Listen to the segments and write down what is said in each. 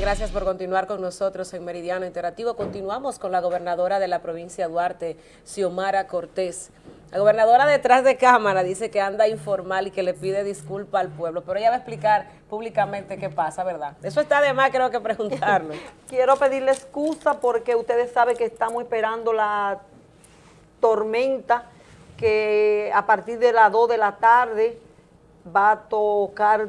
Gracias por continuar con nosotros en Meridiano Interactivo. Continuamos con la gobernadora de la provincia de Duarte, Xiomara Cortés. La gobernadora detrás de cámara dice que anda informal y que le pide disculpa al pueblo, pero ella va a explicar públicamente qué pasa, ¿verdad? Eso está de más, creo que preguntarlo. Quiero pedirle excusa porque ustedes saben que estamos esperando la tormenta que a partir de las 2 de la tarde va a tocar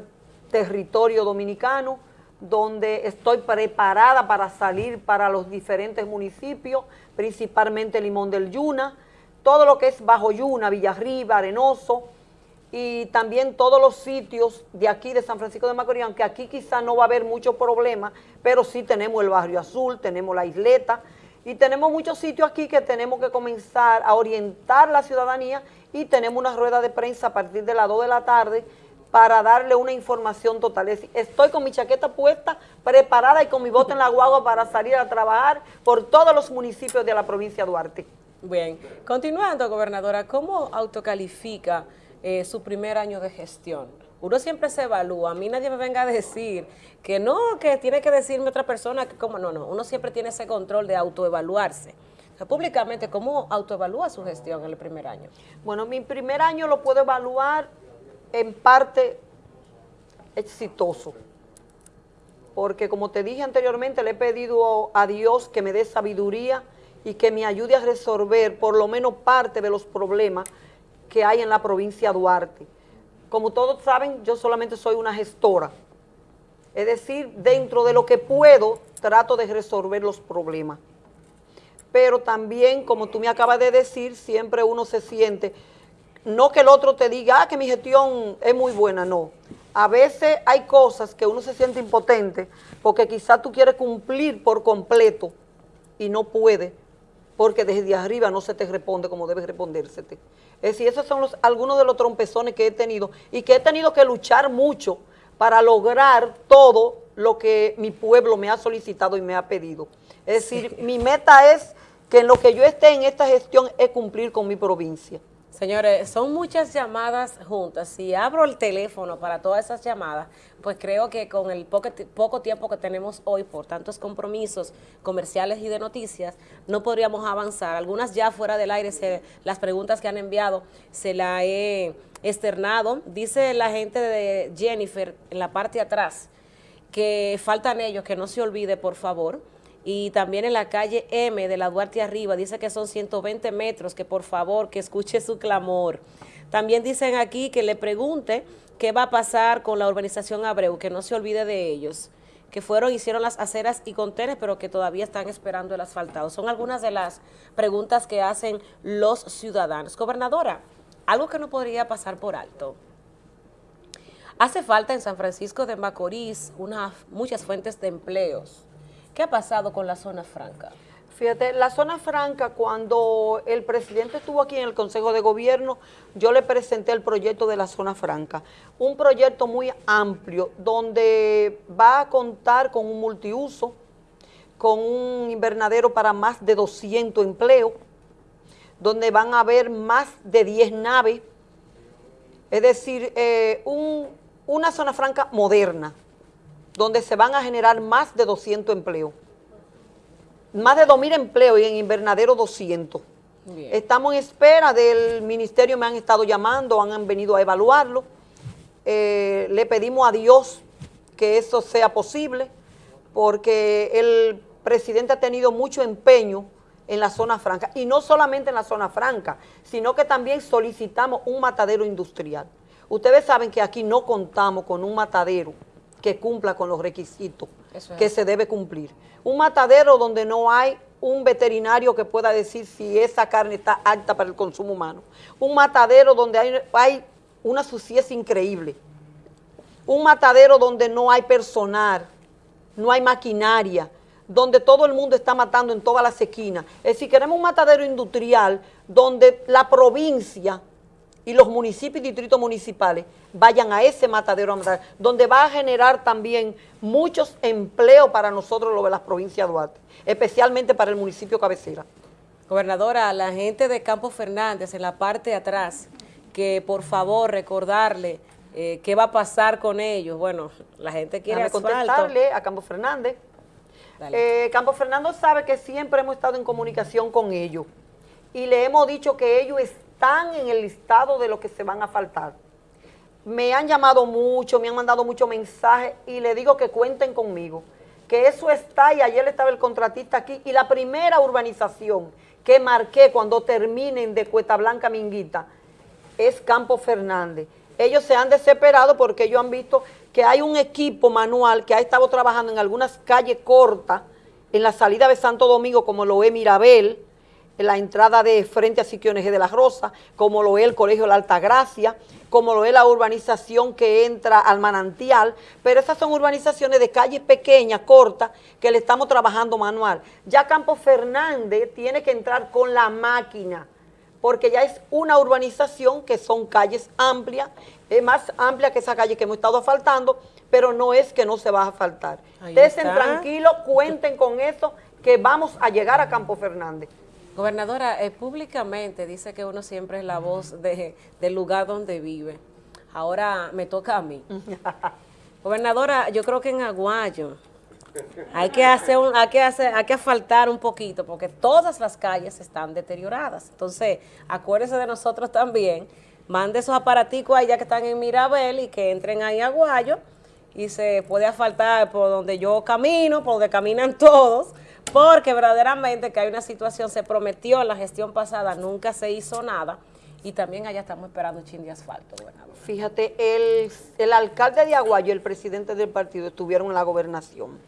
territorio dominicano, donde estoy preparada para salir para los diferentes municipios, principalmente Limón del Yuna, todo lo que es Bajo Yuna, Villarriba, Arenoso, y también todos los sitios de aquí de San Francisco de Macorís, aunque aquí quizá no va a haber mucho problema, pero sí tenemos el Barrio Azul, tenemos la isleta, y tenemos muchos sitios aquí que tenemos que comenzar a orientar la ciudadanía y tenemos una rueda de prensa a partir de las 2 de la tarde para darle una información total. estoy con mi chaqueta puesta, preparada y con mi bote en la guagua para salir a trabajar por todos los municipios de la provincia de Duarte. Bien, continuando, gobernadora, ¿cómo autocalifica eh, su primer año de gestión? Uno siempre se evalúa, a mí nadie me venga a decir que no, que tiene que decirme otra persona que como, no, no, uno siempre tiene ese control de autoevaluarse. públicamente, ¿cómo autoevalúa su gestión en el primer año? Bueno, mi primer año lo puedo evaluar en parte exitoso, porque como te dije anteriormente, le he pedido a Dios que me dé sabiduría y que me ayude a resolver por lo menos parte de los problemas que hay en la provincia de Duarte. Como todos saben, yo solamente soy una gestora. Es decir, dentro de lo que puedo, trato de resolver los problemas. Pero también, como tú me acabas de decir, siempre uno se siente, no que el otro te diga, ah, que mi gestión es muy buena, no. A veces hay cosas que uno se siente impotente porque quizás tú quieres cumplir por completo y no puede porque desde arriba no se te responde como debe respondérsete. Es decir, esos son los, algunos de los trompezones que he tenido y que he tenido que luchar mucho para lograr todo lo que mi pueblo me ha solicitado y me ha pedido. Es decir, mi meta es que en lo que yo esté en esta gestión es cumplir con mi provincia. Señores, son muchas llamadas juntas. Si abro el teléfono para todas esas llamadas, pues creo que con el poco, tiempo que tenemos hoy por tantos compromisos comerciales y de noticias, no podríamos avanzar. Algunas ya fuera del aire, las preguntas que han enviado, se la he externado. Dice la gente de Jennifer en la parte de atrás que faltan ellos, que no se olvide, por favor y también en la calle M de la Duarte Arriba, dice que son 120 metros, que por favor, que escuche su clamor. También dicen aquí que le pregunte qué va a pasar con la urbanización Abreu, que no se olvide de ellos, que fueron, hicieron las aceras y contenes, pero que todavía están esperando el asfaltado. Son algunas de las preguntas que hacen los ciudadanos. Gobernadora, algo que no podría pasar por alto. Hace falta en San Francisco de Macorís unas, muchas fuentes de empleos ¿Qué ha pasado con la zona franca? Fíjate, la zona franca, cuando el presidente estuvo aquí en el Consejo de Gobierno, yo le presenté el proyecto de la zona franca. Un proyecto muy amplio, donde va a contar con un multiuso, con un invernadero para más de 200 empleos, donde van a haber más de 10 naves, es decir, eh, una zona franca moderna, donde se van a generar más de 200 empleos. Más de 2.000 empleos y en invernadero 200. Estamos en espera del ministerio, me han estado llamando, han venido a evaluarlo. Eh, le pedimos a Dios que eso sea posible, porque el presidente ha tenido mucho empeño en la zona franca, y no solamente en la zona franca, sino que también solicitamos un matadero industrial. Ustedes saben que aquí no contamos con un matadero que cumpla con los requisitos que se debe cumplir. Un matadero donde no hay un veterinario que pueda decir si esa carne está alta para el consumo humano. Un matadero donde hay, hay una suciedad increíble. Un matadero donde no hay personal, no hay maquinaria, donde todo el mundo está matando en todas las esquinas. Es decir, queremos un matadero industrial donde la provincia y los municipios y distritos municipales vayan a ese matadero, donde va a generar también muchos empleos para nosotros, los de las provincias de Duarte, especialmente para el municipio cabecera. Gobernadora, la gente de Campo Fernández, en la parte de atrás, que por favor recordarle eh, ¿qué va a pasar con ellos? Bueno, la gente quiere contestarle a Campo Fernández. Eh, Campo Fernando sabe que siempre hemos estado en comunicación con ellos y le hemos dicho que ellos están en el listado de lo que se van a faltar. Me han llamado mucho, me han mandado muchos mensajes y le digo que cuenten conmigo, que eso está y ayer estaba el contratista aquí y la primera urbanización que marqué cuando terminen de Cuesta Blanca Minguita es Campo Fernández. Ellos se han desesperado porque ellos han visto que hay un equipo manual que ha estado trabajando en algunas calles cortas, en la salida de Santo Domingo, como lo es Mirabel, la entrada de frente a Siquiones de la Rosa, como lo es el Colegio La Altagracia, como lo es la urbanización que entra al manantial, pero esas son urbanizaciones de calles pequeñas, cortas, que le estamos trabajando manual. Ya Campo Fernández tiene que entrar con la máquina, porque ya es una urbanización que son calles amplias, es más amplia que esa calle que hemos estado asfaltando, pero no es que no se va a asfaltar. Estén tranquilos, cuenten con eso, que vamos a llegar a Campo Fernández. Gobernadora, eh, públicamente dice que uno siempre es la voz de, del lugar donde vive. Ahora me toca a mí. Gobernadora, yo creo que en Aguayo hay que hacer un, hay que hacer, hay que asfaltar un poquito, porque todas las calles están deterioradas. Entonces, acuérdese de nosotros también, mande esos aparaticos allá que están en Mirabel y que entren ahí a Guayo y se puede asfaltar por donde yo camino, por donde caminan todos, porque verdaderamente que hay una situación, se prometió en la gestión pasada, nunca se hizo nada, y también allá estamos esperando un chin de asfalto, gobernador. Fíjate, el, el alcalde de Aguayo y el presidente del partido estuvieron en la gobernación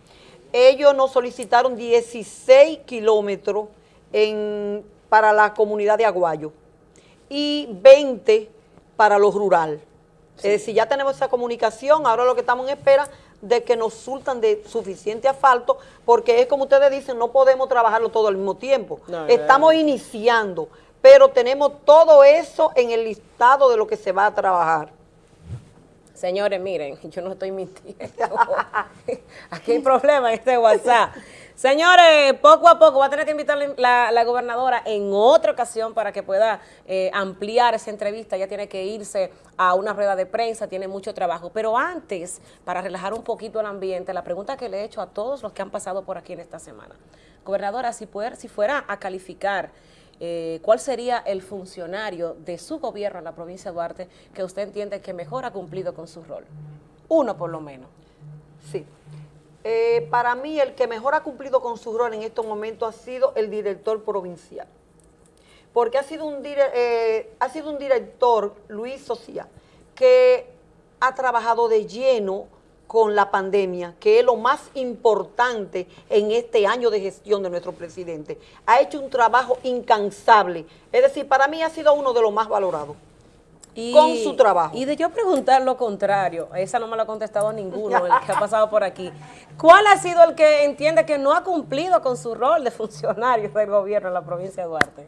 ellos nos solicitaron 16 kilómetros para la comunidad de Aguayo y 20 para lo rural. Es decir, ya tenemos esa comunicación, ahora lo que estamos en espera de que nos sultan de suficiente asfalto, porque es como ustedes dicen, no podemos trabajarlo todo al mismo tiempo. Estamos iniciando, pero tenemos todo eso en el listado de lo que se va a trabajar. Señores, miren, yo no estoy mintiendo. Aquí hay problema en este WhatsApp. Señores, poco a poco va a tener que invitar la, gobernadora en otra ocasión para que pueda eh, ampliar esa entrevista. Ya tiene que irse a una rueda de prensa, tiene mucho trabajo. Pero antes, para relajar un poquito el ambiente, la pregunta que le he hecho a todos los que han pasado por aquí en esta semana. Gobernadora, si, si fuera a calificar eh, cuál sería el funcionario de su gobierno en la provincia de Duarte que usted entiende que mejor ha cumplido con su rol. Uno por lo menos. Sí. Eh, para mí el que mejor ha cumplido con su rol en estos momentos ha sido el director provincial. Porque ha sido un, eh, ha sido un director, Luis Socia, que ha trabajado de lleno con la pandemia, que es lo más importante en este año de gestión de nuestro presidente. Ha hecho un trabajo incansable. Es decir, para mí ha sido uno de los más valorados. con su trabajo. Y de yo preguntar lo contrario, esa no me lo ha contestado ninguno, el que ha pasado por aquí. ¿Cuál ha sido el que entiende que no ha cumplido con su rol de funcionario del gobierno en la provincia de Duarte?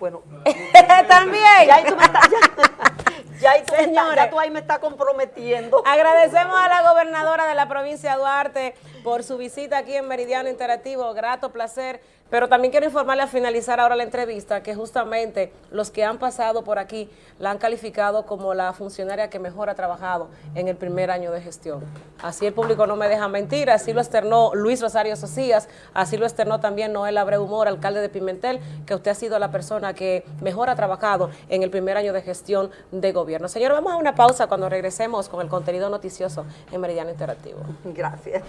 Bueno, también. Ya, tú me estás, ya, ya tú ahí me estás comprometiendo. Agradecemos a la gobernadora de la provincia de Duarte por su visita aquí en Meridiano Interactivo. Grato placer pero también quiero informarle a finalizar ahora la entrevista que justamente los que han pasado por aquí la han calificado como la funcionaria que mejor ha trabajado en el primer año de gestión. Así el público no me deja mentir, así lo externó Luis Rosario Socias, así lo externó también Noel Abreu Humor, alcalde de Pimentel, que usted ha sido la persona que mejor ha trabajado en el primer año de gestión de Señor, vamos a una pausa cuando regresemos con el contenido noticioso en Meridiano Interactivo. Gracias.